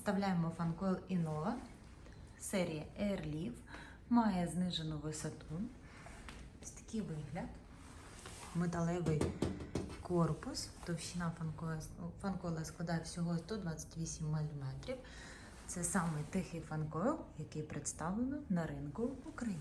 Представляємо фанкойл Innova серія Leaf. Має знижену висоту. Ось такий вигляд. Металевий корпус. Товщина фанкойла складає всього 128 мм. Це самий тихий фанкойл, який представлено на ринку України.